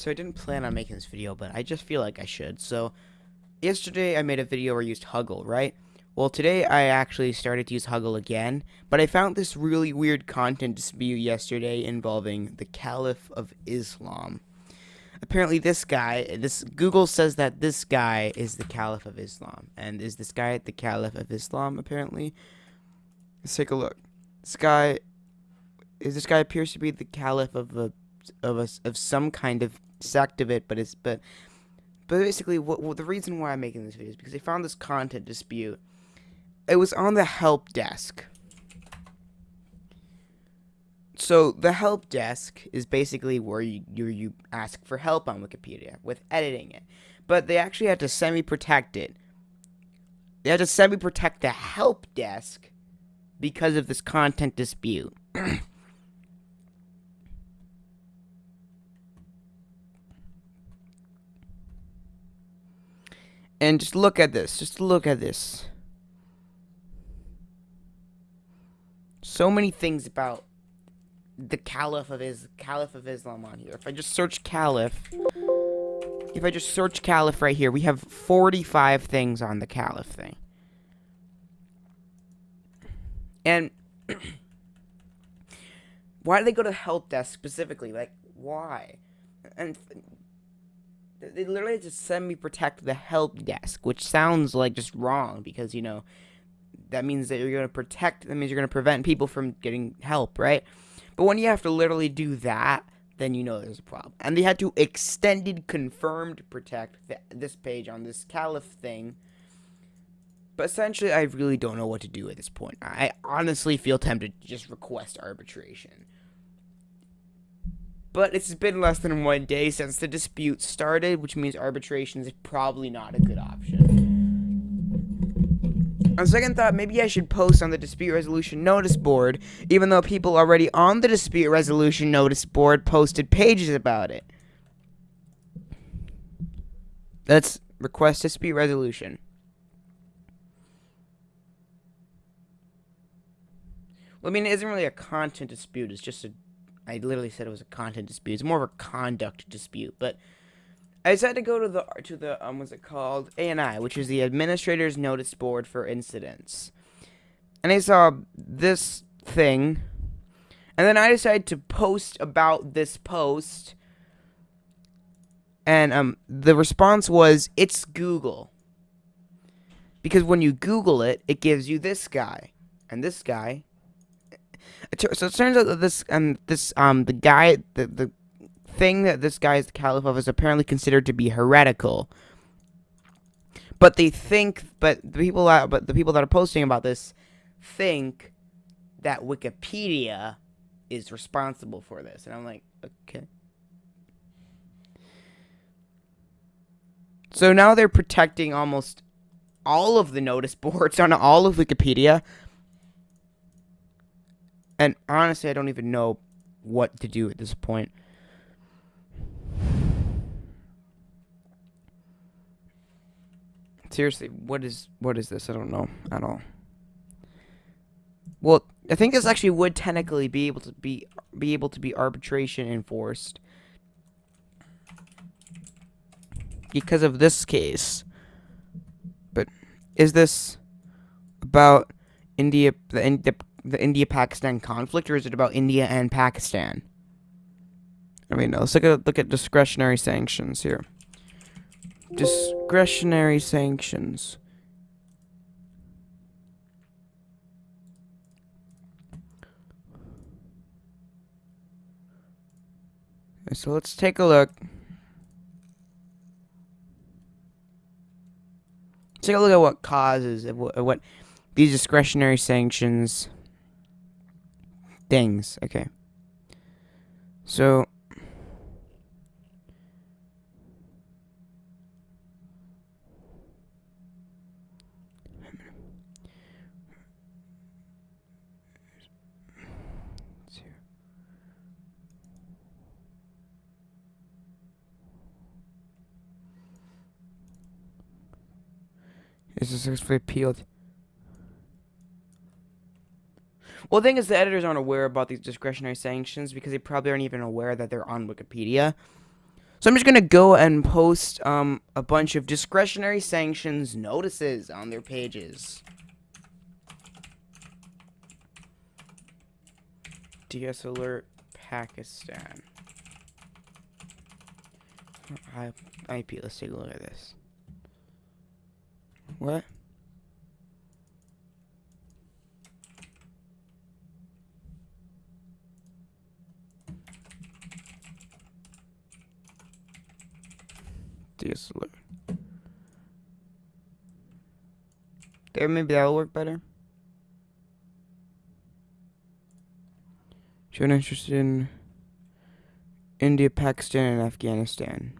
So I didn't plan on making this video, but I just feel like I should. So yesterday I made a video where I used Huggle, right? Well, today I actually started to use Huggle again, but I found this really weird content dispute yesterday involving the Caliph of Islam. Apparently this guy, this Google says that this guy is the Caliph of Islam. And is this guy the Caliph of Islam apparently? Let's take a look. This guy is this guy appears to be the Caliph of a of a, of some kind of sect of it, but it's but but basically, what, what the reason why I'm making this video is because I found this content dispute. It was on the help desk. So the help desk is basically where you, you you ask for help on Wikipedia with editing it, but they actually had to semi-protect it. They had to semi-protect the help desk because of this content dispute. And just look at this. Just look at this. So many things about the Caliph of Is Caliph of Islam on here. If I just search Caliph, if I just search Caliph right here, we have 45 things on the Caliph thing. And why do they go to help desk specifically? Like, why? And they literally just semi-protect the help desk, which sounds like just wrong because you know that means that you're going to protect. That means you're going to prevent people from getting help, right? But when you have to literally do that, then you know there's a problem. And they had to extended confirmed protect th this page on this Caliph thing. But essentially, I really don't know what to do at this point. I honestly feel tempted to just request arbitration. But it's been less than one day since the dispute started, which means arbitration is probably not a good option. On second thought, maybe I should post on the dispute resolution notice board, even though people already on the dispute resolution notice board posted pages about it. Let's request dispute resolution. Well, I mean, it isn't really a content dispute, it's just a I literally said it was a content dispute. It's more of a conduct dispute, but I decided to go to the to the um what's it called? ANI, which is the Administrator's Notice Board for Incidents, and I saw this thing, and then I decided to post about this post, and um the response was it's Google, because when you Google it, it gives you this guy, and this guy so it turns out that this um this um the guy the the thing that this guy is the caliph of is apparently considered to be heretical. But they think, but the people that, but the people that are posting about this think that Wikipedia is responsible for this, and I'm like, okay. So now they're protecting almost all of the notice boards on all of Wikipedia and honestly, I don't even know what to do at this point. Seriously, what is what is this? I don't know at all. Well, I think this actually would technically be able to be be able to be arbitration enforced because of this case. But is this about India the, the the India-Pakistan conflict, or is it about India and Pakistan? I mean, let's look at look at discretionary sanctions here. Discretionary sanctions. so let's take a look. take a look at what causes what, what these discretionary sanctions things. Okay. So is successfully appealed. Well, the thing is, the editors aren't aware about these discretionary sanctions because they probably aren't even aware that they're on Wikipedia. So I'm just gonna go and post um, a bunch of discretionary sanctions notices on their pages. DS alert Pakistan. IP, let's take a look at this. What? There, maybe that'll work better. Shown interested in India, Pakistan, and Afghanistan.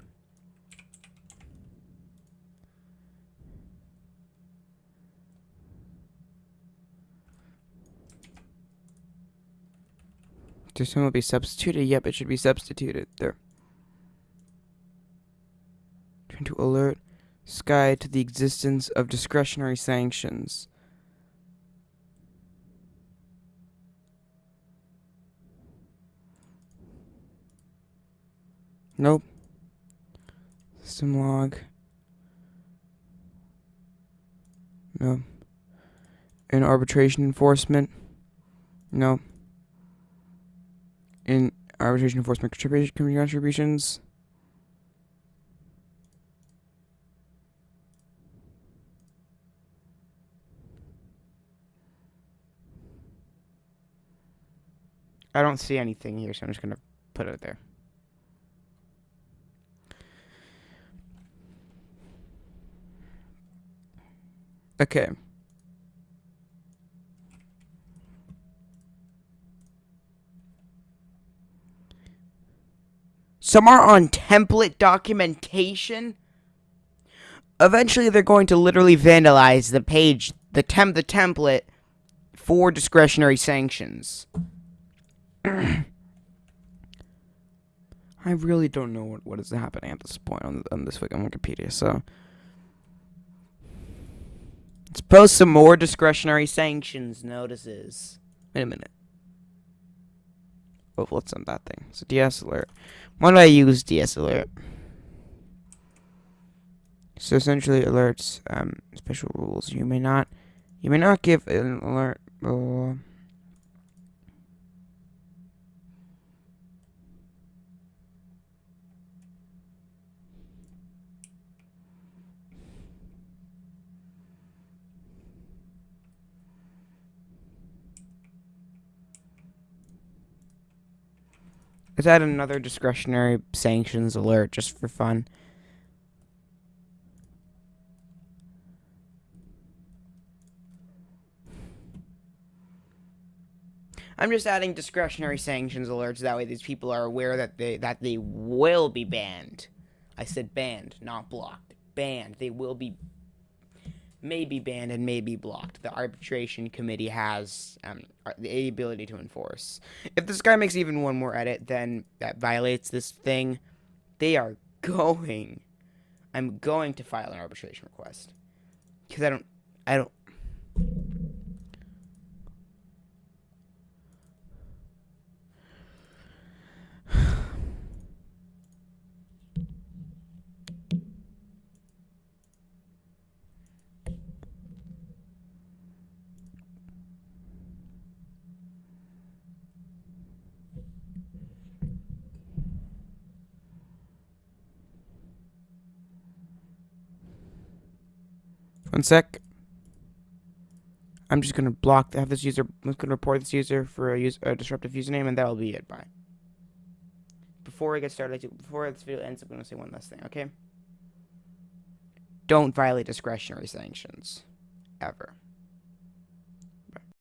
This one will be substituted. Yep, it should be substituted. There. To alert Sky to the existence of discretionary sanctions. Nope. System log. No. In arbitration enforcement. No. In arbitration enforcement contributions. I don't see anything here, so I'm just going to put it there. Okay. Some are on template documentation. Eventually, they're going to literally vandalize the page, the temp, the template for discretionary sanctions. I really don't know what, what is happening at this point on, on this on Wikipedia, so... Let's post some more discretionary sanctions notices. Wait a minute. Oh, let's send that thing. So DS alert. Why do I use DS alert? So essentially alerts um, special rules. You may not you may not give an alert uh, Let's add another discretionary sanctions alert just for fun. I'm just adding discretionary sanctions alerts. That way, these people are aware that they that they will be banned. I said banned, not blocked. Banned. They will be may be banned and may be blocked. The arbitration committee has um, the ability to enforce. If this guy makes even one more edit, then that violates this thing. They are going. I'm going to file an arbitration request because I don't. I don't. One sec. I'm just gonna block have this user. I'm gonna report this user for a, use, a disruptive username, and that'll be it. Bye. Before I get started, before this video ends, I'm gonna say one last thing. Okay. Don't violate discretionary sanctions, ever.